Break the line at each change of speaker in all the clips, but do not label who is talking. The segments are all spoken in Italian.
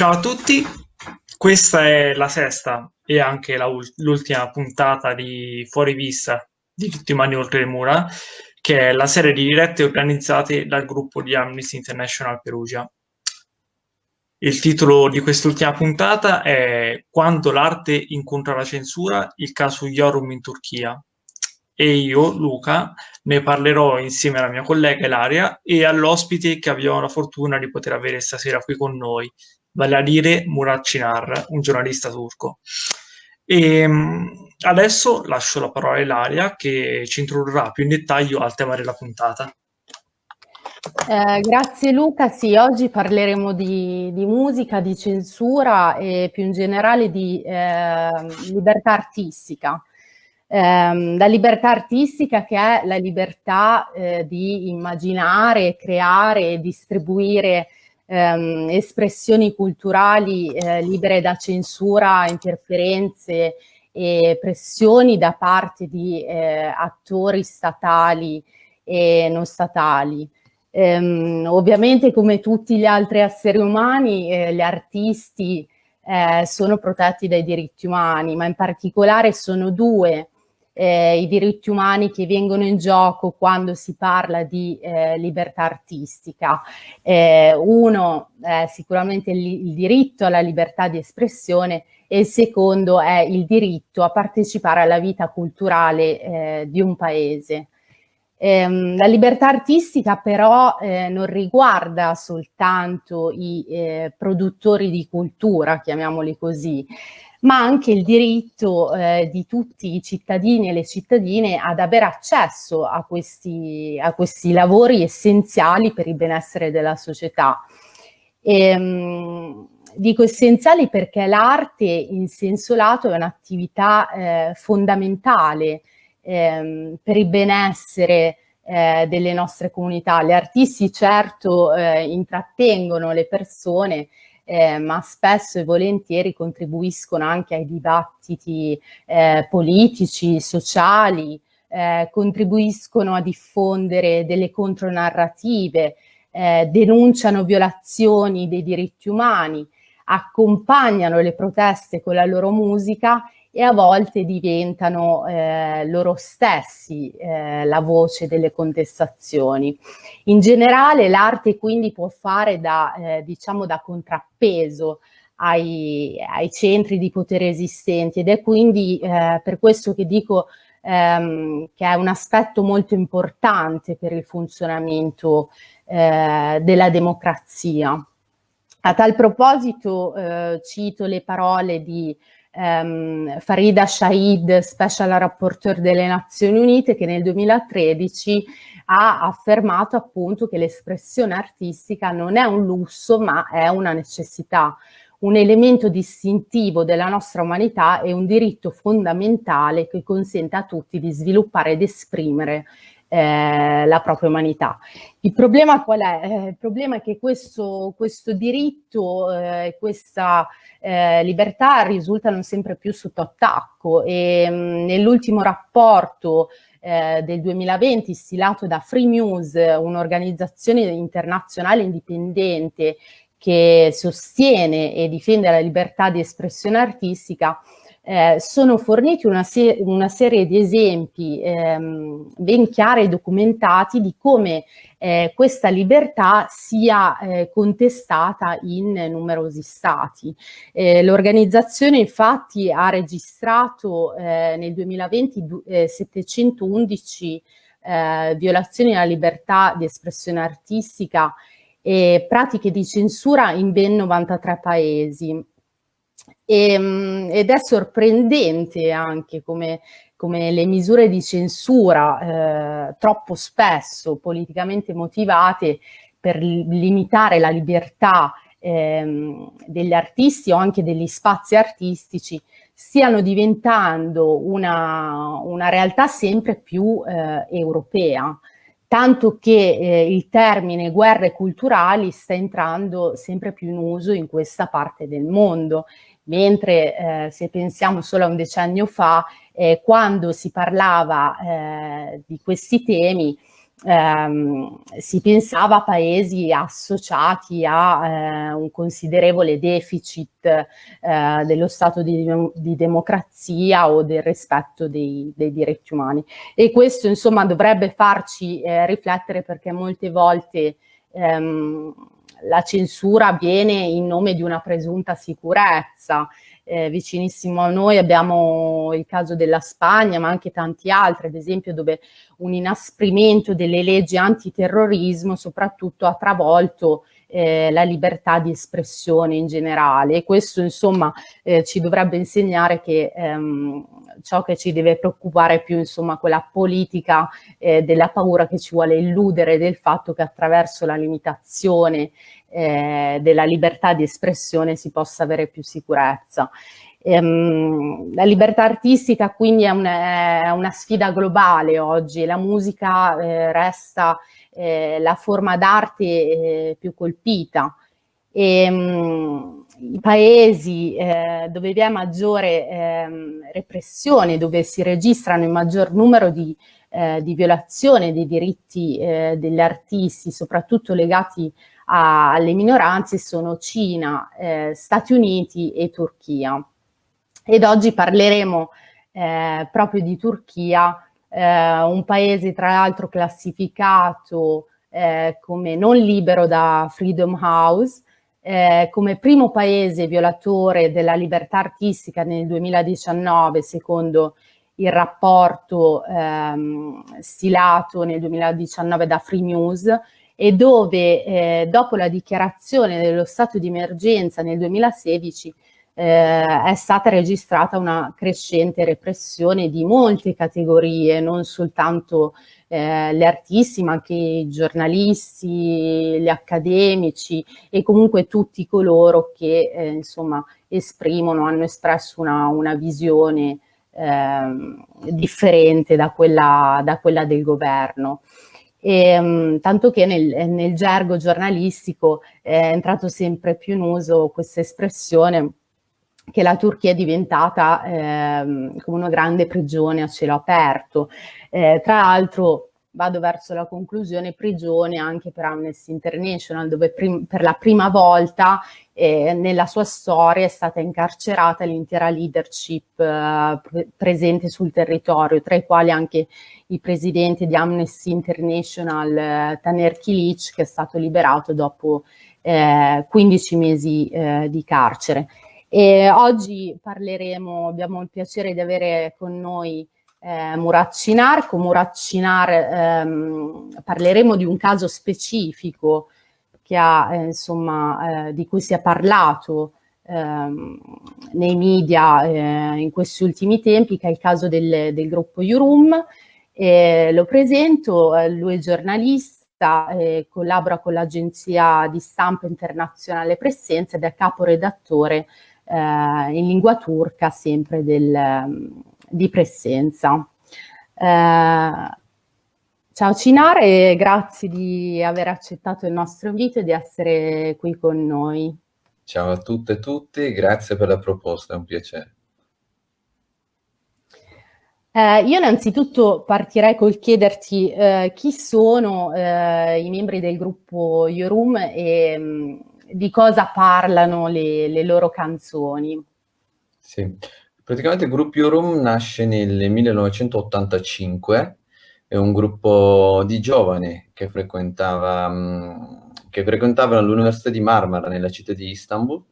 Ciao a tutti, questa è la sesta e anche l'ultima puntata di Fuori Vista di Tutti i Mani Oltre le Mura, che è la serie di dirette organizzate dal gruppo di Amnesty International Perugia. Il titolo di quest'ultima puntata è Quando l'arte incontra la censura, il caso Yorum in Turchia. E io, Luca, ne parlerò insieme alla mia collega Ilaria e all'ospite che abbiamo la fortuna di poter avere stasera qui con noi, vale a dire Murat Cinar, un giornalista turco. E ehm, adesso lascio la parola a Ilaria che ci introdurrà più in dettaglio al tema della puntata.
Eh, grazie Luca, sì, oggi parleremo di, di, musica, di censura e più in generale di eh, libertà artistica. Eh, la libertà artistica che è la libertà eh, di immaginare, creare e distribuire ehm, espressioni culturali eh, libere da censura, interferenze e pressioni da parte di eh, attori statali e non statali. Ehm, ovviamente come tutti gli altri esseri umani, eh, gli artisti eh, sono protetti dai diritti umani, ma in particolare sono due eh, i diritti umani che vengono in gioco quando si parla di eh, libertà artistica. Eh, uno è sicuramente il, il diritto alla libertà di espressione e il secondo è il diritto a partecipare alla vita culturale eh, di un paese. Eh, la libertà artistica però eh, non riguarda soltanto i eh, produttori di cultura, chiamiamoli così, ma anche il diritto eh, di tutti i cittadini e le cittadine ad avere accesso a questi, a questi lavori essenziali per il benessere della società. E, ehm, dico essenziali perché l'arte in senso lato è un'attività eh, fondamentale ehm, per il benessere eh, delle nostre comunità. Gli artisti certo eh, intrattengono le persone, eh, ma spesso e volentieri contribuiscono anche ai dibattiti eh, politici, sociali, eh, contribuiscono a diffondere delle contronarrative, eh, denunciano violazioni dei diritti umani, accompagnano le proteste con la loro musica e a volte diventano eh, loro stessi eh, la voce delle contestazioni. In generale l'arte quindi può fare da, eh, diciamo da contrappeso ai, ai, centri di potere esistenti ed è quindi eh, per questo che dico ehm, che è un aspetto molto importante per il funzionamento eh, della democrazia. A tal proposito eh, cito le parole di ehm, Farida Shahid, Special Rapporteur delle Nazioni Unite, che nel 2013 ha affermato appunto che l'espressione artistica non è un lusso ma è una necessità, un elemento distintivo della nostra umanità e un diritto fondamentale che consente a tutti di sviluppare ed esprimere eh, la propria umanità. Il problema qual è? Eh, il problema è che questo, questo diritto, eh, questa eh, libertà risultano sempre più sotto attacco e mm, nell'ultimo rapporto del 2020 stilato da Free News, un'organizzazione internazionale indipendente che sostiene e difende la libertà di espressione artistica, eh, sono forniti una, se una, serie di esempi ehm, ben chiari e documentati di come eh, questa libertà sia eh, contestata in numerosi stati. Eh, l'organizzazione infatti ha registrato eh, nel 2020 711 eh, violazioni alla libertà di espressione artistica e pratiche di censura in ben 93 paesi. E, ehm, ed è sorprendente anche come, come le misure di censura eh, troppo spesso politicamente motivate per limitare la libertà ehm, degli artisti o anche degli spazi artistici stiano diventando una, una realtà sempre più eh, europea tanto che eh, il termine guerre culturali sta entrando sempre più in uso in questa parte del mondo. Mentre eh, se pensiamo solo a un decennio fa, eh, quando si parlava eh, di questi temi, ehm, si pensava a paesi associati a eh, un considerevole deficit eh, dello stato di, di, democrazia o del rispetto dei, dei, diritti umani. E questo insomma dovrebbe farci eh, riflettere perché molte volte ehm, la censura avviene in nome di una presunta sicurezza eh, vicinissimo a noi. Abbiamo il caso della Spagna, ma anche tanti altri, ad esempio dove un inasprimento delle leggi antiterrorismo soprattutto ha travolto eh, la libertà di espressione in generale. E questo insomma eh, ci dovrebbe insegnare che ehm, ciò che ci deve preoccupare più insomma quella politica eh, della paura che ci vuole illudere del fatto che attraverso la limitazione eh, della libertà di espressione si possa avere più sicurezza. Ehm, la libertà artistica quindi è una, è una sfida globale oggi, la musica eh, resta eh, la forma d'arte eh, più colpita. Ehm, I paesi eh, dove vi è maggiore ehm, repressione, dove si registrano il maggior numero di eh, di violazione dei diritti eh, degli artisti, soprattutto legati a, alle minoranze, sono Cina, eh, Stati Uniti e Turchia. Ed oggi parleremo eh, proprio di Turchia, eh, un paese tra l'altro classificato eh, come non libero da Freedom House, eh, come primo paese violatore della libertà artistica nel 2019 secondo il rapporto ehm, stilato nel 2019 da Free News e dove eh, dopo la dichiarazione dello stato di emergenza nel 2016 eh, è stata registrata una crescente repressione di molte categorie, non soltanto eh, gli artisti ma anche i giornalisti, gli accademici e comunque tutti coloro che eh, insomma esprimono, hanno espresso una, una visione eh, differente da quella, da quella, del governo. E, um, tanto che nel, nel, gergo giornalistico è entrato sempre più in uso questa espressione che la Turchia è diventata eh, come una grande prigione a cielo aperto. Eh, tra l'altro vado verso la conclusione, prigione anche per Amnesty International, dove per la prima volta eh, nella sua storia è stata incarcerata l'intera leadership eh, pre presente sul territorio, tra i quali anche il presidente di Amnesty International, eh, Taner Kilic, che è stato liberato dopo 15 eh, mesi eh, di carcere. E oggi parleremo, abbiamo il piacere di avere con noi eh, Murat Cinar. Con Murat Cinar ehm, parleremo di un caso specifico che ha, eh, insomma, eh, di cui si è parlato ehm, nei media eh, in questi ultimi tempi, che è il caso del, del gruppo Yurum. lo presento, eh, lui è giornalista, collabora con l'agenzia di stampa internazionale Presenza ed è caporedattore eh, in lingua turca sempre del, di presenza. Eh, ciao Cinare grazie di aver accettato il nostro invito e di essere qui con noi.
Ciao a tutte e tutti, grazie per la proposta, è un piacere.
Eh, io innanzitutto partirei col chiederti eh, chi sono eh, i membri del gruppo Yorum e mh, mm, di cosa parlano le, le loro canzoni.
Sì, Praticamente il gruppo Room nasce nel 1985, è un gruppo di giovani che frequentava, mh, che frequentavano l'Università di Marmara nella città di Istanbul.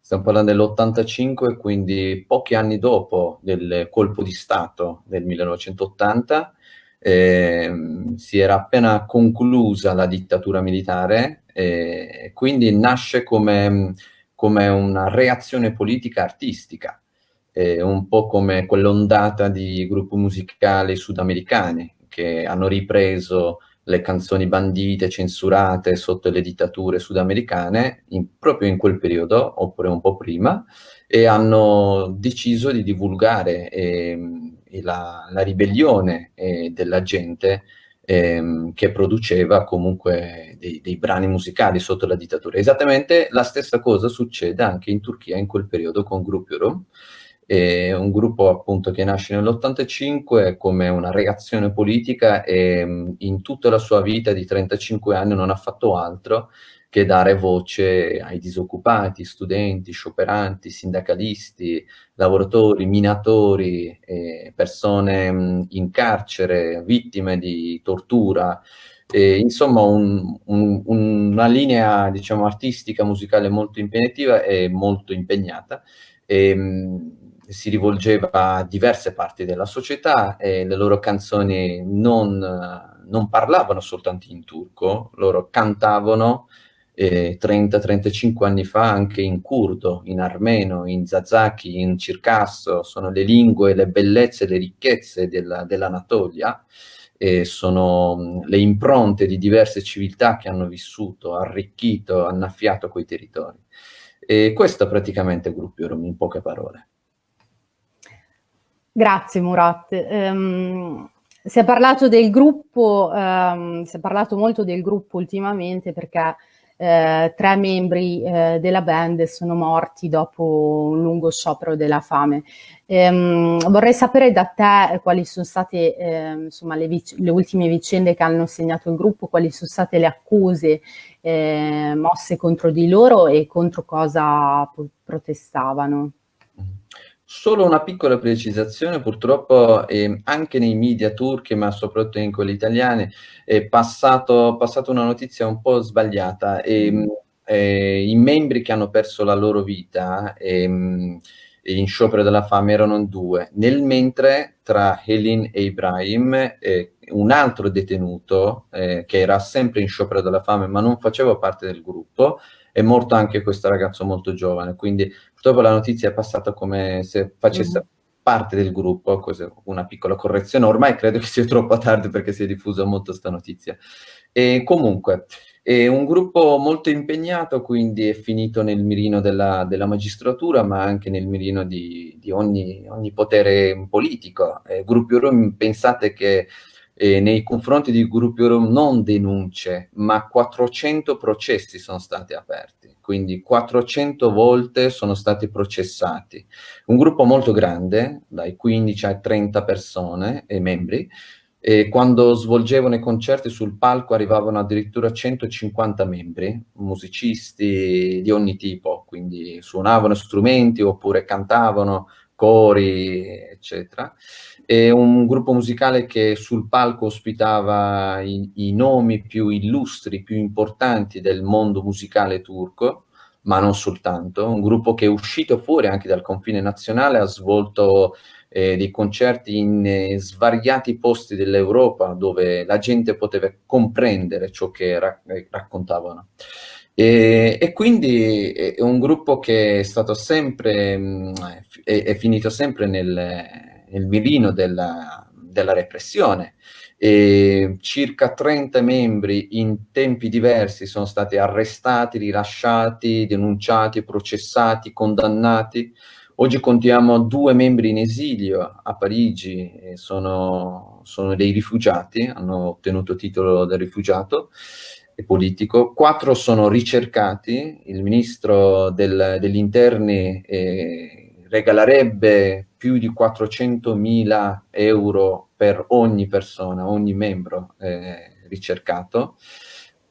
Stiamo parlando dell'85, quindi pochi anni dopo del colpo di Stato del 1980, eh, si era appena conclusa la dittatura militare, e quindi nasce come, come una reazione politica artistica eh, un po' come quell'ondata di gruppi musicali sudamericani che hanno ripreso le canzoni bandite, censurate sotto le dittature sudamericane, in, proprio in quel periodo, oppure un po' prima, e hanno deciso di divulgare eh, la, la, ribellione eh, della gente eh, che produceva comunque dei, dei, brani musicali sotto la dittatura. Esattamente la stessa cosa succede anche in Turchia in quel periodo con Gruppi Rom, È un gruppo appunto che nasce nell'85 come una reazione politica e in tutta la sua vita di 35 anni non ha fatto altro che dare voce ai disoccupati, studenti, scioperanti, sindacalisti, lavoratori, minatori, eh, persone in carcere, vittime di tortura, eh, insomma un, un, una linea diciamo, artistica, musicale molto impegnativa e molto impegnata. E, mh, si rivolgeva a diverse parti della società e le loro canzoni non, non parlavano soltanto in turco, loro cantavano eh, 30-35 anni fa anche in curdo, in armeno, in zazaki, in circasso, sono le lingue, le bellezze, le ricchezze della, dell'Anatolia, e sono le impronte di diverse civiltà che hanno vissuto, arricchito, annaffiato quei territori. E questo è praticamente il gruppo Rom in poche parole.
Grazie Murat. Um, si è parlato del gruppo, um, si è parlato molto del gruppo ultimamente perché eh, tre membri eh, della band sono morti dopo un lungo sciopero della fame. Ehm, vorrei sapere da te quali sono state eh, insomma, le, le, ultime vicende che hanno segnato il gruppo, quali sono state le accuse eh, mosse contro di loro e contro cosa protestavano.
Solo una piccola precisazione, purtroppo eh, anche nei media turchi, ma soprattutto in quelli italiani, è passato, passato una notizia un po' sbagliata. E, mm. eh, I membri che hanno perso la loro vita eh, in sciopero della fame erano due, nel mentre tra Helin e Ibrahim eh, un altro detenuto eh, che era sempre in sciopero della fame ma non faceva parte del gruppo, è morto anche questo ragazzo molto giovane, quindi purtroppo la notizia è passata come se facesse mm. parte del gruppo, così, una piccola correzione, ormai credo che sia troppo tardi perché si è diffusa molto questa notizia. E comunque, è un gruppo molto impegnato, quindi è finito nel mirino della, della magistratura, ma anche nel mirino di, di ogni, ogni, potere politico. Eh, gruppi Rom, pensate che eh, nei confronti di gruppi Rom non denunce, ma 400 processi sono stati aperti, quindi 400 volte sono stati processati. Un gruppo molto grande, dai 15 ai 30 persone e membri, e quando svolgevano i concerti sul palco arrivavano addirittura 150 membri, musicisti di ogni tipo, quindi suonavano strumenti oppure cantavano, cori, eccetera è un gruppo musicale che sul palco ospitava i, i, nomi più illustri, più importanti del mondo musicale turco, ma non soltanto, un gruppo che è uscito fuori anche dal confine nazionale, ha svolto eh, dei concerti in eh, svariati posti dell'Europa dove la gente poteva comprendere ciò che ra eh, raccontavano. E, e, quindi è un gruppo che è stato sempre, mh, mm, è, è finito sempre nel nel mirino della, della repressione. E circa 30 membri in tempi diversi sono stati arrestati, rilasciati, denunciati, processati, condannati. Oggi contiamo due membri in esilio a Parigi, sono, sono dei rifugiati, hanno ottenuto titolo del rifugiato politico, quattro sono ricercati, il ministro del, degli interni eh, regalerebbe più di 400.000 euro per ogni persona, ogni membro eh, ricercato.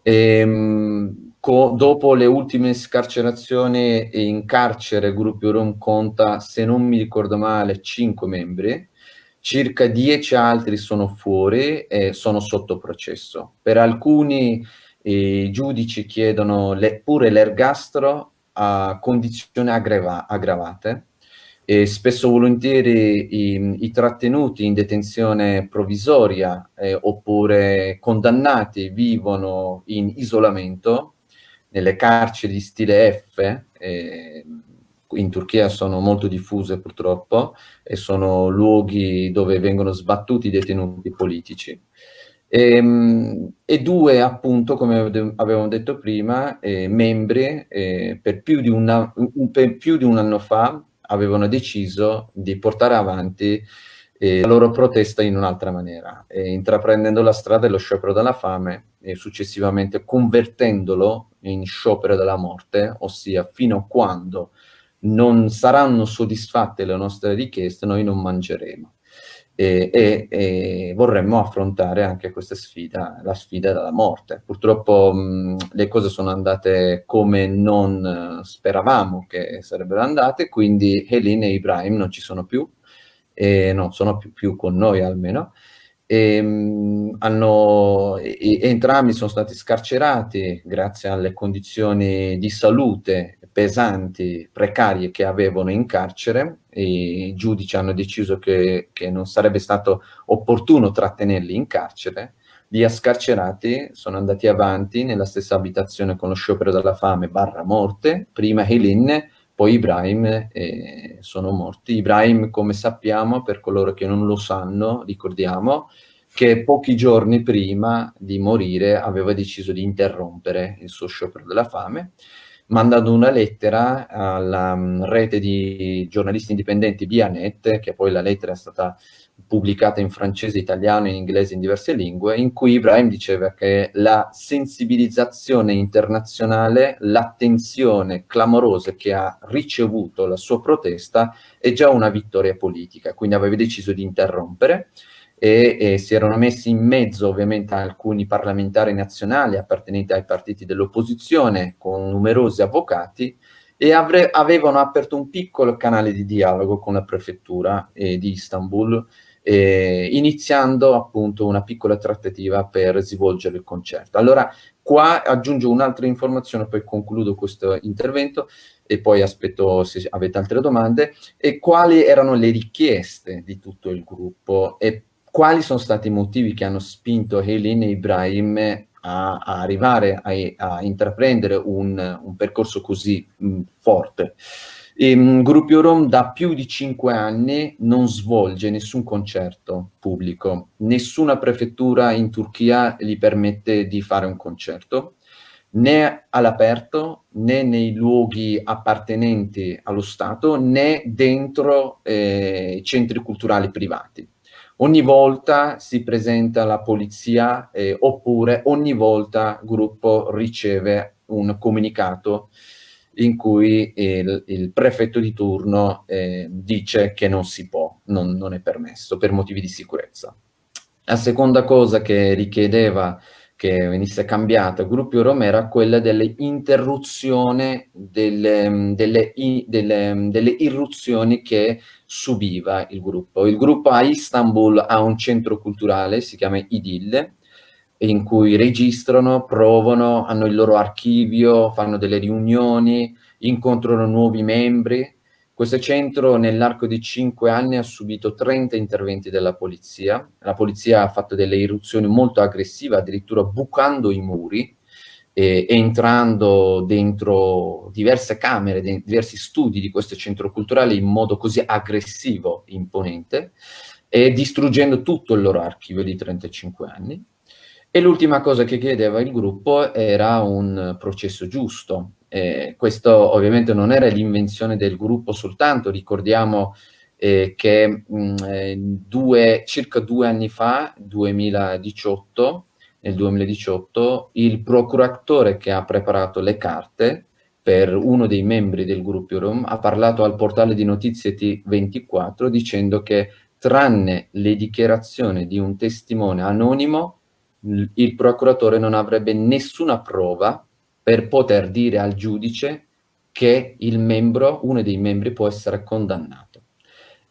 E, ehm, dopo le ultime scarcerazioni in carcere, Gruppo Rom conta, se non mi ricordo male, 5 membri, circa 10 altri sono fuori e sono sotto processo. Per alcuni i giudici chiedono le, pure l'ergastolo a condizioni aggrava, aggravate, e spesso volentieri i, i, trattenuti in detenzione provvisoria eh, oppure condannati vivono in isolamento nelle carceri di stile F, eh, in Turchia sono molto diffuse purtroppo e sono luoghi dove vengono sbattuti i detenuti politici. E, ehm, e due, appunto, come avevamo detto prima, eh, membri eh, per, più una, un, per più di un anno fa avevano deciso di portare avanti eh, la loro protesta in un'altra maniera, intraprendendo la strada dello sciopero della fame e successivamente convertendolo in sciopero della morte, ossia fino a quando non saranno soddisfatte le nostre richieste, noi non mangeremo. E, e, e, vorremmo affrontare anche questa sfida, la sfida della morte. Purtroppo mh, le cose sono andate come non speravamo che sarebbero andate, quindi Helene e Ibrahim non ci sono più, e non sono più, più con noi almeno, e, mh, hanno, entrambi sono stati scarcerati grazie alle condizioni di salute pesanti, precarie che avevano in carcere i giudici hanno deciso che, che non sarebbe stato opportuno trattenerli in carcere, li ha scarcerati, sono andati avanti nella stessa abitazione con lo sciopero della fame barra morte, prima Helin, poi Ibrahim eh, sono morti. Ibrahim, come sappiamo, per coloro che non lo sanno, ricordiamo, che pochi giorni prima di morire aveva deciso di interrompere il suo sciopero della fame mandando una lettera alla um, rete di giornalisti indipendenti Bianet, che poi la lettera è stata pubblicata in francese, italiano in inglese in diverse lingue, in cui Ibrahim diceva che la sensibilizzazione internazionale, l'attenzione clamorosa che ha ricevuto la sua protesta è già una vittoria politica, quindi aveva deciso di interrompere e, e, si erano messi in mezzo ovviamente alcuni parlamentari nazionali appartenenti ai partiti dell'opposizione con numerosi avvocati e avre, avevano aperto un piccolo canale di dialogo con la prefettura eh, di Istanbul eh, iniziando appunto una piccola trattativa per svolgere il concerto. Allora qua aggiungo un'altra informazione, poi concludo questo intervento e poi aspetto se avete altre domande, e quali erano le richieste di tutto il gruppo e quali sono stati i motivi che hanno spinto Helene Ibrahim a, a arrivare a, a, intraprendere un, un percorso così mh, forte. E, mh, Gruppo Rom da più di cinque anni non svolge nessun concerto pubblico, nessuna prefettura in Turchia gli permette di fare un concerto, né all'aperto, né nei luoghi appartenenti allo Stato, né dentro eh, centri culturali privati ogni volta si presenta la polizia eh, oppure ogni volta il gruppo riceve un comunicato in cui il, il prefetto di turno eh, dice che non si può, non, non, è permesso per motivi di sicurezza. La seconda cosa che richiedeva che venisse cambiata Rom era quella dell'interruzione delle, delle, delle, delle irruzioni che subiva il gruppo. Il gruppo a Istanbul ha un centro culturale, si chiama Idil, in cui registrano, provano, hanno il loro archivio, fanno delle riunioni, incontrano nuovi membri. Questo centro nell'arco di cinque anni ha subito 30 interventi della polizia. La polizia ha fatto delle irruzioni molto aggressive, addirittura bucando i muri, eh, entrando dentro diverse camere, diversi studi di questo centro culturale in modo così aggressivo, imponente, e distruggendo tutto il loro archivio di 35 anni. E l'ultima cosa che chiedeva il gruppo era un processo giusto. Eh, questo ovviamente non era l'invenzione del gruppo soltanto, ricordiamo eh, che mh, mm, eh, due, circa due anni fa, 2018, nel 2018, il procuratore che ha preparato le carte per uno dei membri del gruppo Rom ha parlato al portale di notizie T24 dicendo che tranne le dichiarazioni di un testimone anonimo, il procuratore non avrebbe nessuna prova per poter dire al giudice che il membro, uno dei membri può essere condannato.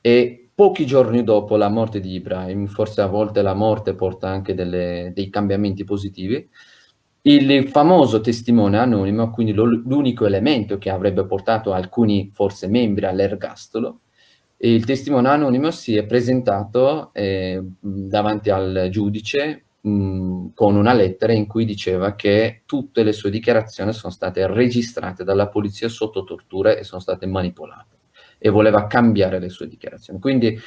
E Pochi giorni dopo la morte di Ibrahim, forse a volte la morte porta anche delle, dei cambiamenti positivi, il famoso testimone anonimo, quindi l'unico elemento che avrebbe portato alcuni forse membri all'ergastolo, il testimone anonimo si è presentato eh, davanti al giudice con una lettera in cui diceva che tutte le sue dichiarazioni sono state registrate dalla polizia sotto tortura e sono state manipolate e voleva cambiare le sue dichiarazioni. Quindi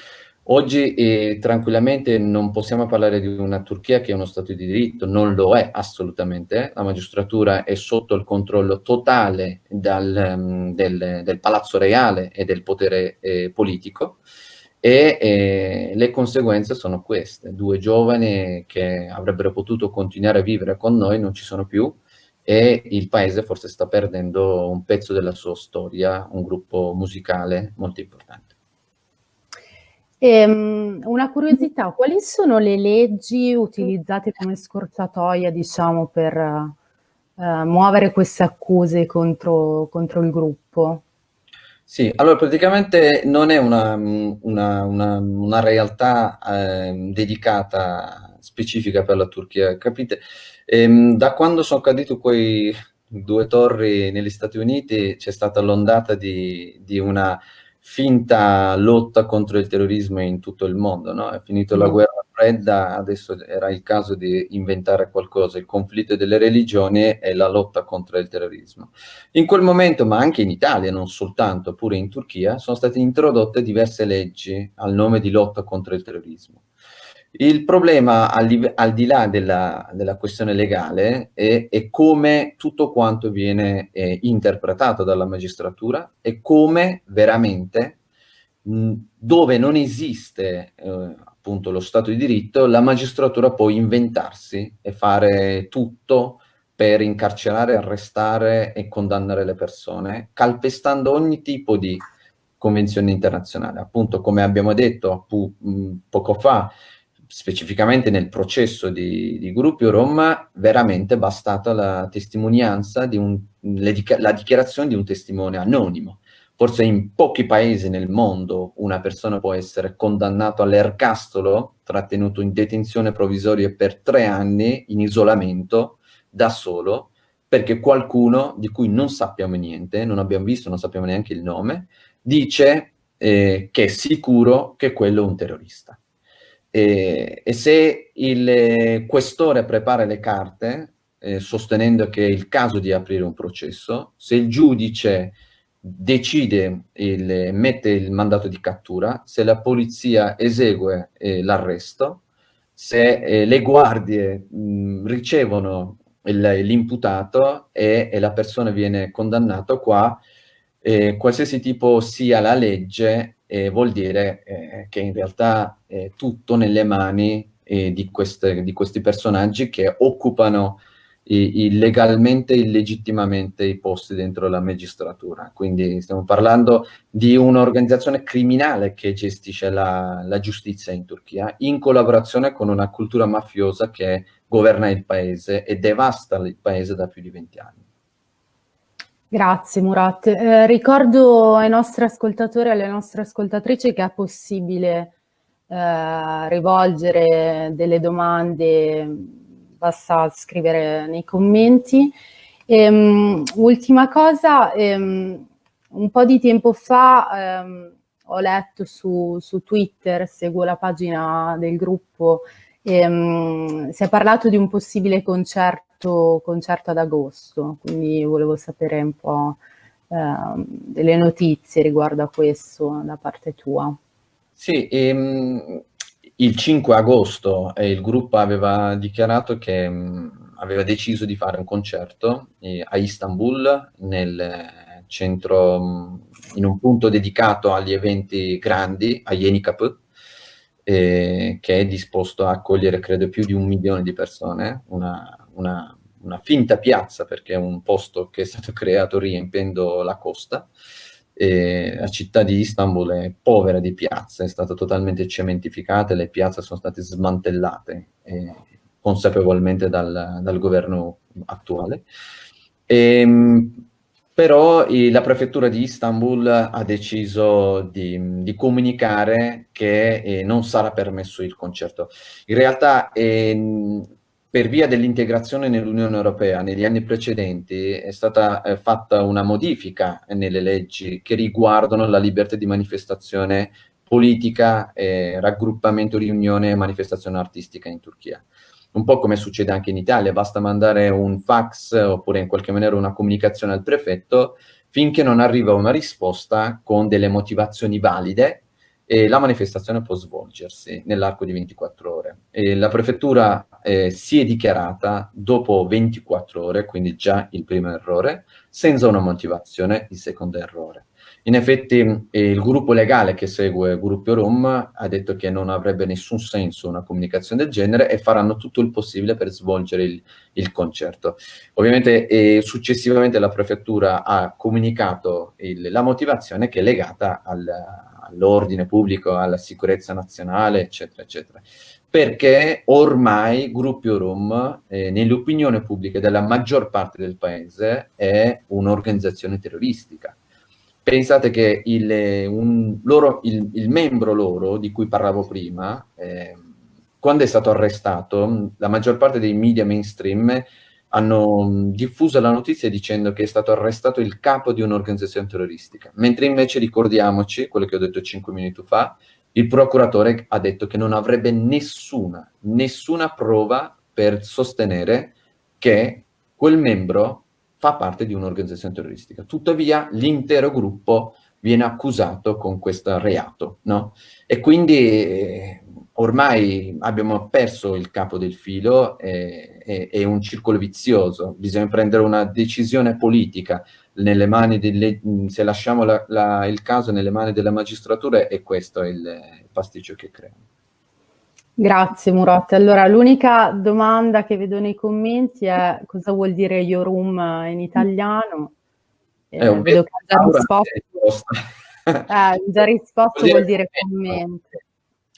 oggi eh, tranquillamente non possiamo parlare di una Turchia che è uno Stato di diritto, non lo è assolutamente, la magistratura è sotto il controllo totale dal, del, del, Palazzo Reale e del potere eh, politico e eh, le conseguenze sono queste, due giovani che avrebbero potuto continuare a vivere con noi non ci sono più, e il paese forse sta perdendo un pezzo della sua storia, un gruppo musicale molto importante.
Ehm, una curiosità, quali sono le leggi utilizzate come scorciatoia, diciamo, per eh, muovere queste accuse contro, contro il gruppo?
Sì, allora praticamente non è una, una, una, una realtà eh, dedicata specifica per la Turchia, capite? Ehm, da quando sono caduti quei due torri negli Stati Uniti c'è stata l'ondata di, di, una finta lotta contro il terrorismo in tutto il mondo, no? È finito mm. la guerra fredda, adesso era il caso di inventare qualcosa, il conflitto delle religioni e la lotta contro il terrorismo. In quel momento, ma anche in Italia, non soltanto, pure in Turchia, sono state introdotte diverse leggi al nome di lotta contro il terrorismo. Il problema, al di, al di là della, della, questione legale, è, è, come tutto quanto viene eh, interpretato dalla magistratura e come veramente, mh, dove non esiste eh, appunto lo Stato di diritto, la magistratura può inventarsi e fare tutto per incarcerare, arrestare e condannare le persone, calpestando ogni tipo di convenzione internazionale. Appunto, come abbiamo detto poco fa, specificamente nel processo di, di gruppi Rom, veramente bastata la testimonianza di un, la dichiarazione di un testimone anonimo. Forse in pochi paesi nel mondo una persona può essere condannata all'ergastolo, trattenuto in detenzione provvisoria per tre anni in isolamento, da solo, perché qualcuno di cui non sappiamo niente, non abbiamo visto, non sappiamo neanche il nome, dice eh, che è sicuro che quello è un terrorista. E, e se il eh, questore prepara le carte, eh, sostenendo che è il caso di aprire un processo, se il giudice decide, il, mette il mandato di cattura, se la polizia esegue eh, l'arresto, se eh, le guardie mh, ricevono l'imputato e, e, la persona viene condannata qua, eh, qualsiasi tipo sia la legge, eh, vuol dire eh, che in realtà è tutto nelle mani eh, di, queste, di, questi personaggi che occupano illegalmente, illegittimamente i posti dentro la magistratura. Quindi stiamo parlando di un'organizzazione criminale che gestisce la, la, giustizia in Turchia, in collaborazione con una cultura mafiosa che governa il paese e devasta il paese da più di 20 anni.
Grazie Murat. Eh, ricordo ai nostri ascoltatori e alle nostre ascoltatrici che è possibile eh, rivolgere delle domande, basta scrivere nei commenti. E, um, ultima cosa, um, un po' di tempo fa um, ho letto su, su, Twitter, seguo la pagina del gruppo, e, si è parlato di un possibile concerto concerto, ad agosto, quindi volevo sapere un po' eh, delle notizie riguardo a questo da parte tua.
Sì, ehm, il 5 agosto eh, il gruppo aveva dichiarato che mh, mm, aveva deciso di fare un concerto eh, a Istanbul, nel centro, mh, mm, in un punto dedicato agli eventi grandi, a Yenikapı, eh, che è disposto a accogliere credo più di un milione di persone, una, una, una, finta piazza perché è un posto che è stato creato riempendo la costa. E la città di Istanbul è povera di piazze, è stata totalmente cementificata, le piazze sono state smantellate eh, consapevolmente dal, dal, governo attuale. E, ehm, però eh, la prefettura di Istanbul ha deciso di, di comunicare che eh, non sarà permesso il concerto. In realtà eh, per via dell'integrazione nell'Unione Europea negli anni precedenti è stata eh, fatta una modifica nelle leggi che riguardano la libertà di manifestazione politica, eh, raggruppamento, riunione e manifestazione artistica in Turchia. Un po' come succede anche in Italia, basta mandare un fax oppure in qualche maniera una comunicazione al prefetto finché non arriva una risposta con delle motivazioni valide e la manifestazione può svolgersi nell'arco di 24 ore. E la prefettura eh, si è dichiarata dopo 24 ore, quindi già il primo errore, senza una motivazione, il secondo errore. In effetti eh, il gruppo legale che segue Gruppo Rom ha detto che non avrebbe nessun senso una comunicazione del genere e faranno tutto il possibile per svolgere il, il concerto. Ovviamente eh, successivamente la prefettura ha comunicato il, la motivazione che è legata al, all'ordine pubblico, alla sicurezza nazionale, eccetera, eccetera perché ormai Gruppo Rom, eh, nell'opinione pubblica della maggior parte del paese, è un'organizzazione terroristica. Pensate che il, un, loro, il, il, membro loro, di cui parlavo prima, eh, quando è stato arrestato, la maggior parte dei media mainstream hanno diffuso la notizia dicendo che è stato arrestato il capo di un'organizzazione terroristica, mentre invece ricordiamoci, quello che ho detto cinque minuti fa, il procuratore ha detto che non avrebbe nessuna, nessuna prova per sostenere che quel membro fa parte di un'organizzazione terroristica. Tuttavia l'intero gruppo viene accusato con questo reato, no? E quindi eh, ormai abbiamo perso il capo del filo, è, è, è, un circolo vizioso, bisogna prendere una decisione politica nelle mani delle, se lasciamo la, la, il caso nelle mani della magistratura e questo è il, pasticcio che crea.
Grazie Murat. Allora l'unica domanda che vedo nei commenti è cosa vuol dire Iorum in italiano?
Eh, eh, vedo che già risposto.
Eh, già risposto vuol dire commento.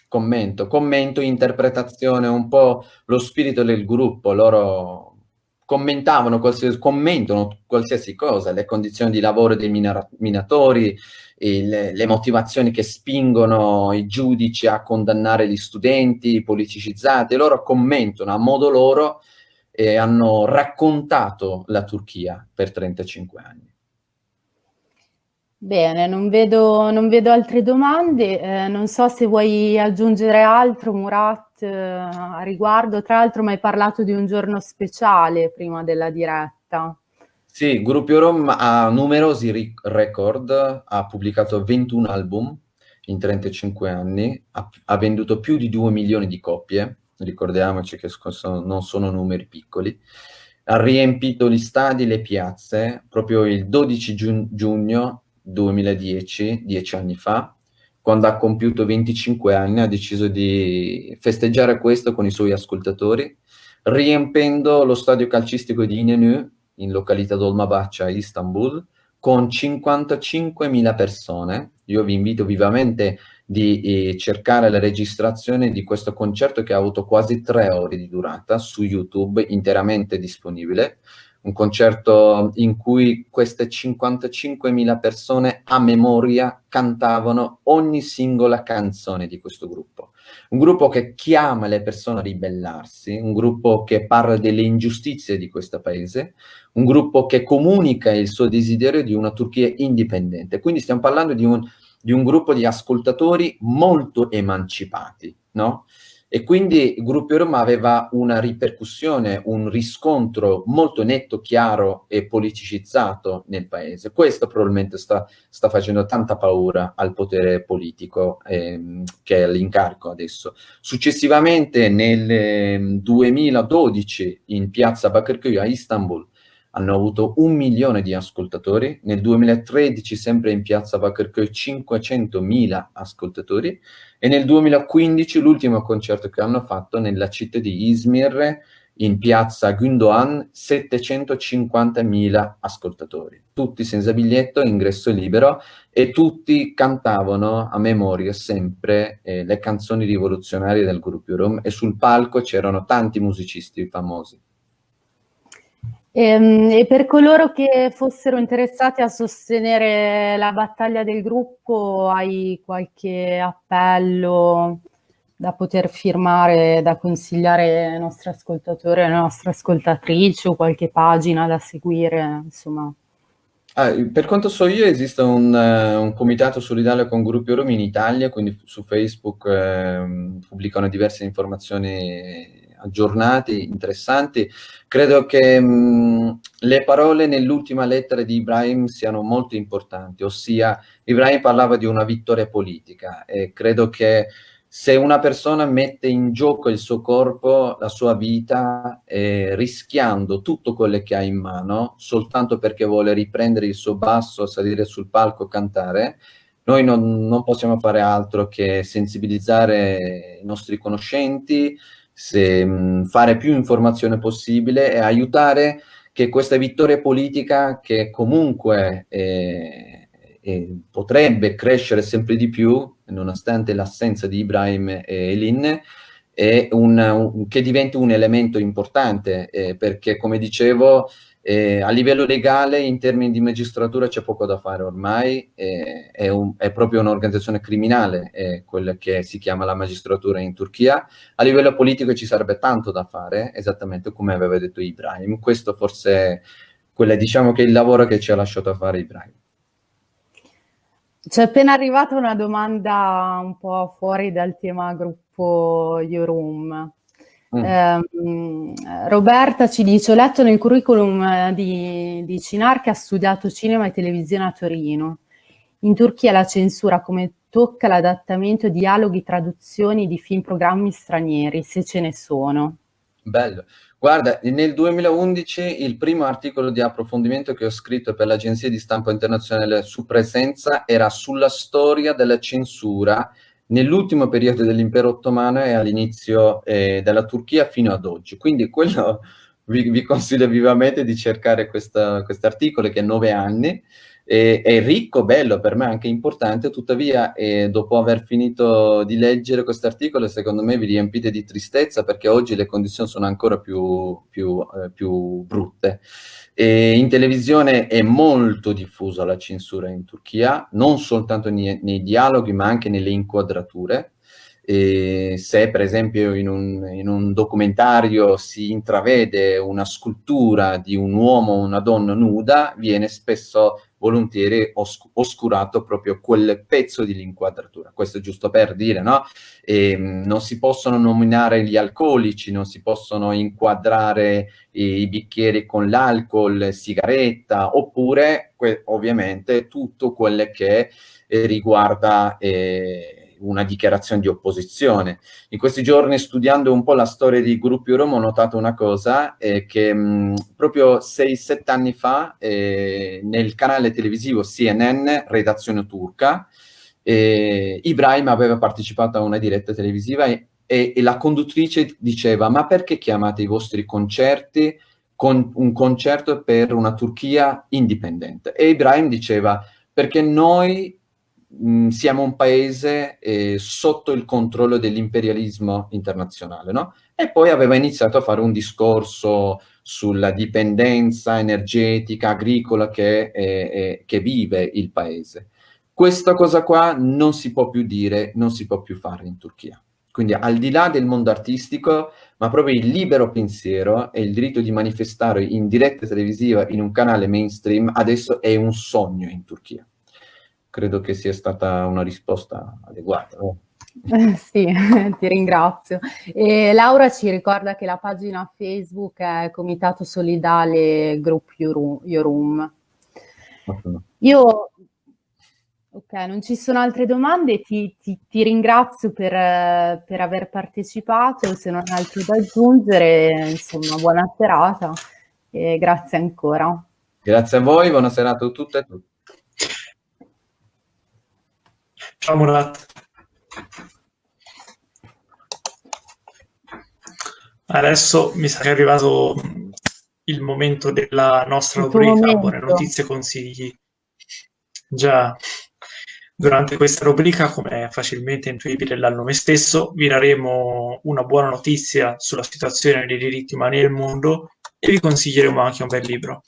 Commento, commento, interpretazione, un po' lo spirito del gruppo. Loro commentavano qualsiasi, commentano qualsiasi cosa, le condizioni di lavoro dei minatori, il, le motivazioni che spingono i giudici a condannare gli studenti politicizzati, loro commentano a modo loro e hanno raccontato la Turchia per 35 anni.
Bene, non vedo, non vedo altre domande, eh, non so se vuoi aggiungere altro Murat eh, a riguardo, tra l'altro mi hai parlato di un giorno speciale prima della diretta.
Sì, Gruppo Rom ha numerosi record, ha pubblicato 21 album in 35 anni, ha, ha venduto più di 2 milioni di copie, ricordiamoci che sono, non sono numeri piccoli, ha riempito gli stadi, le piazze, proprio il 12 giugno, giugno 2010, dieci anni fa, quando ha compiuto 25 anni, ha deciso di festeggiare questo con i suoi ascoltatori, riempendo lo stadio calcistico di Inenü, in località Dolmabahce Istanbul, con 55.000 persone. Io vi invito vivamente di eh, cercare la registrazione di questo concerto che ha avuto quasi tre ore di durata su YouTube, interamente disponibile un concerto in cui queste 55.000 persone a memoria cantavano ogni singola canzone di questo gruppo. Un gruppo che chiama le persone a ribellarsi, un gruppo che parla delle ingiustizie di questo paese, un gruppo che comunica il suo desiderio di una Turchia indipendente. Quindi stiamo parlando di un, di un gruppo di ascoltatori molto emancipati, no? E quindi il gruppo Roma aveva una ripercussione, un riscontro molto netto, chiaro e politicizzato nel paese. Questo probabilmente sta, sta facendo tanta paura al potere politico ehm, che è all'incarico adesso. Successivamente nel 2012 ehm, in piazza Bakırköy a Istanbul hanno avuto un milione di ascoltatori, nel 2013 sempre in piazza Bakırköy 500.000 ascoltatori. E nel 2015 l'ultimo concerto che hanno fatto nella città di Izmir in piazza Gündoğan 750.000 ascoltatori, tutti senza biglietto, ingresso libero e tutti cantavano a memoria sempre eh, le canzoni rivoluzionarie del gruppo Rom e sul palco c'erano tanti musicisti famosi.
E, ehm, e, per coloro che fossero interessati a sostenere la battaglia del gruppo, hai qualche appello da poter firmare, da consigliare ai nostri ascoltatori, alle nostre ascoltatrici o qualche pagina da seguire, insomma?
Ah, per quanto so io esiste un, uh, un comitato solidario con gruppi Romi in Italia, quindi su Facebook uh, pubblicano diverse informazioni aggiornati, interessanti. Credo che mh, le parole nell'ultima lettera di Ibrahim siano molto importanti, ossia Ibrahim parlava di una vittoria politica e credo che se una persona mette in gioco il suo corpo, la sua vita, eh, rischiando tutto quello che ha in mano, soltanto perché vuole riprendere il suo basso, salire sul palco, cantare, noi non, non possiamo fare altro che sensibilizzare i nostri conoscenti, se, mh, fare più informazione possibile e aiutare che questa vittoria politica che comunque... Eh, e potrebbe crescere sempre di più, nonostante l'assenza di Ibrahim e Elin, un, un, che diventi un elemento importante, eh, perché come dicevo, eh, a livello legale, in termini di magistratura, c'è poco da fare ormai, eh, è, un, è, proprio un'organizzazione criminale, è quella che si chiama la magistratura in Turchia. A livello politico ci sarebbe tanto da fare, esattamente come aveva detto Ibrahim. Questo forse è diciamo, che è il lavoro che ci ha lasciato fare Ibrahim.
C'è appena arrivata una domanda un po' fuori dal tema gruppo Yorum. Mm. Eh, Roberta ci dice, ho letto nel curriculum di, di Cinar che ha studiato cinema e televisione a Torino. In Turchia la censura come tocca l'adattamento, dialoghi, traduzioni di film programmi stranieri, se ce ne sono.
Bello. Guarda, nel 2011 il primo articolo di approfondimento che ho scritto per l'agenzia di stampa internazionale su presenza era sulla storia della censura nell'ultimo periodo dell'impero ottomano e all'inizio eh, della Turchia fino ad oggi. Quindi quello vi, vi consiglio vivamente di cercare questo articolo che è nove anni è, è ricco, bello, per me anche importante, tuttavia eh, dopo aver finito di leggere questo articolo secondo me vi riempite di tristezza perché oggi le condizioni sono ancora più, più, eh, più brutte. E in televisione è molto diffusa la censura in Turchia, non soltanto nei, nei dialoghi ma anche nelle inquadrature. E se per esempio in un, in un, documentario si intravede una scultura di un uomo o una donna nuda, viene spesso volentieri os oscurato proprio quel pezzo di inquadratura. Questo è giusto per dire, no? E, ehm, non si possono nominare gli alcolici, non si possono inquadrare i, i bicchieri con l'alcol, sigaretta, oppure ovviamente tutto quello che eh, riguarda... Eh, una dichiarazione di opposizione. In questi giorni studiando un po' la storia dei gruppi Roma ho notato una cosa, eh, che mh, proprio 6-7 anni fa eh, nel canale televisivo CNN, redazione turca, eh, Ibrahim aveva partecipato a una diretta televisiva e, e, e la conduttrice diceva ma perché chiamate i vostri concerti con un concerto per una Turchia indipendente? E Ibrahim diceva perché noi mh, siamo un paese eh, sotto il controllo dell'imperialismo internazionale, no? E poi aveva iniziato a fare un discorso sulla dipendenza energetica, agricola che, è, che vive il paese. Questa cosa qua non si può più dire, non si può più fare in Turchia. Quindi al di là del mondo artistico, ma proprio il libero pensiero e il diritto di manifestare in diretta televisiva in un canale mainstream adesso è un sogno in Turchia credo che sia stata una risposta adeguata. No?
Eh, sì, ti ringrazio. E Laura ci ricorda che la pagina Facebook è Comitato Solidale Group Yorum. Io, ok, non ci sono altre domande, ti, ti, ti ringrazio per, per, aver partecipato, se non hai altro da aggiungere, insomma, buona serata e grazie ancora.
Grazie a voi, buona serata a tutte e a tutti.
Ciao Murat. Adesso mi sa che è arrivato il momento della nostra rubrica Buone notizie e consigli. Già, durante questa rubrica, come è facilmente intuibile dal nome stesso, vi daremo una buona notizia sulla situazione dei diritti umani nel mondo e vi consiglieremo anche un bel libro.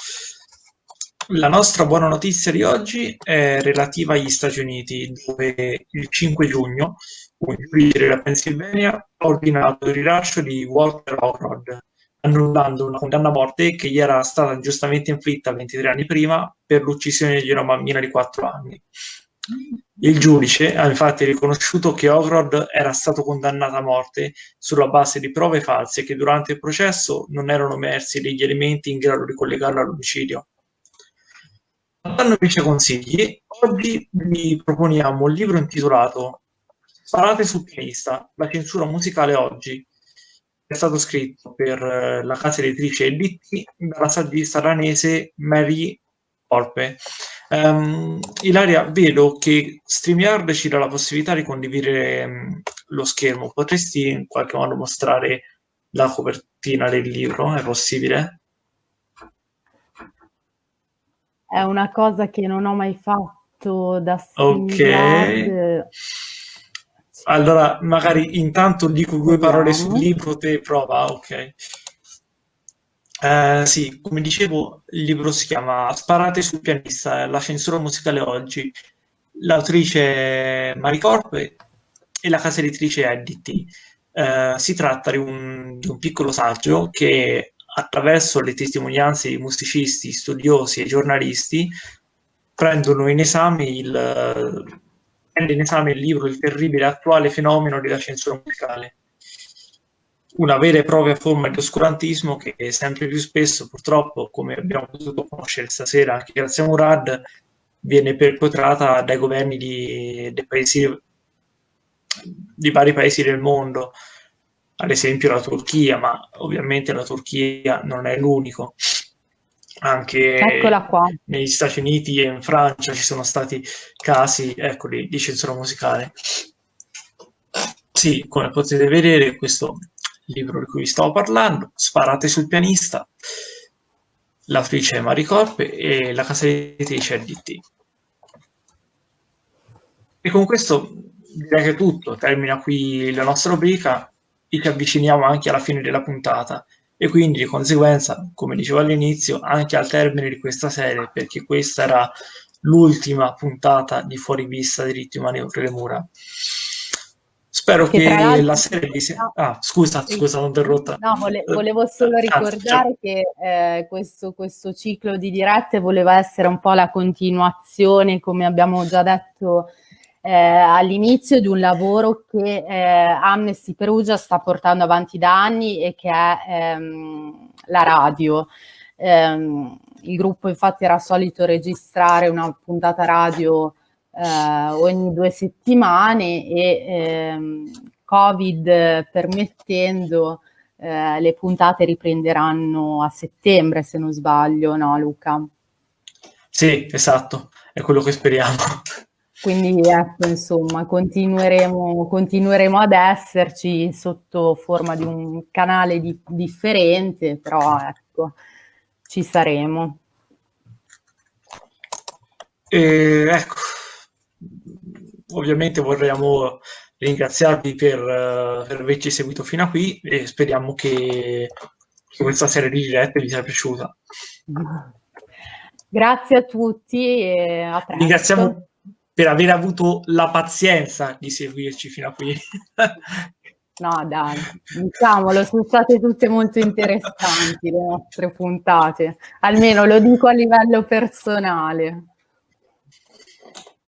La nostra buona notizia di oggi è relativa agli Stati Uniti, dove il 5 giugno un giudice della Pennsylvania ha ordinato il rilascio di Walter Howard, annullando una condanna a morte che gli era stata giustamente inflitta 23 anni prima per l'uccisione di una bambina di 4 anni. Il giudice ha infatti riconosciuto che Howard era stato condannato a morte sulla base di prove false che durante il processo non erano emersi degli elementi in grado di collegarlo all'omicidio. Dando invece consigli, oggi vi proponiamo un libro intitolato Sparate sul pianista, la censura musicale oggi. È stato scritto per eh, la casa editrice EDT dalla saggista ranese Mary Orpe. Um, Ilaria, vedo che StreamYard ci dà la possibilità di condividere um, lo schermo. Potresti in qualche modo mostrare la copertina del libro? È possibile?
È una cosa che non ho mai fatto da
StreamYard. Ok. Allora, magari intanto dico due parole sul libro, te prova, ok. Eh, sì, come dicevo, il libro si chiama Sparate sul pianista, la censura musicale oggi. L'autrice è Maricorpe e la casa editrice è DT. Eh, si tratta di un, di un piccolo saggio che attraverso le testimonianze di musicisti, studiosi e giornalisti prendono in esame il, prende in esame il libro Il terribile attuale fenomeno della censura musicale. Una vera e propria forma di oscurantismo che sempre più spesso, purtroppo, come abbiamo potuto conoscere stasera anche grazie a Murad, viene perpetrata dai governi di, dei paesi, di vari paesi del mondo, ad esempio la Turchia, ma ovviamente la Turchia non è l'unico. Anche negli Stati Uniti e in Francia ci sono stati casi ecco, di, censura musicale. Sì, come potete vedere, questo libro di cui vi stavo parlando, Sparate sul pianista, l'autrice è Maricorpe e la casa editrice è DT. E con questo direi che è tutto, termina qui la nostra rubrica, e ci avviciniamo anche alla fine della puntata e quindi di conseguenza, come dicevo all'inizio, anche al termine di questa serie, perché questa era l'ultima puntata di Fuori Vista Diritti Umani Oltre le Mura. Spero che, che la serie di... No, ah, scusa, scusa, non interrotta.
No, vole, volevo solo ah, ricordare ah, che eh, questo, questo, ciclo di dirette voleva essere un po' la continuazione, come abbiamo già detto eh, all'inizio, di un lavoro che eh, Amnesty Perugia sta portando avanti da anni e che è ehm, la radio. Ehm, il gruppo infatti era solito registrare una puntata radio eh, ogni due settimane e ehm, Covid permettendo eh, le puntate riprenderanno a settembre se non sbaglio, no Luca?
Sì, esatto, è quello che speriamo.
Quindi ecco, insomma, continueremo, continueremo ad esserci sotto forma di un canale di, differente, però ecco, ci saremo.
E, ecco, ovviamente vorremmo ringraziarvi per, per, averci seguito fino a qui e speriamo che, che questa serie di dirette vi sia piaciuta.
Grazie a tutti e a presto.
Ringraziamo per aver avuto la pazienza di seguirci fino a qui.
No, dai, diciamolo, sono state tutte molto interessanti le nostre puntate, almeno lo dico a livello personale.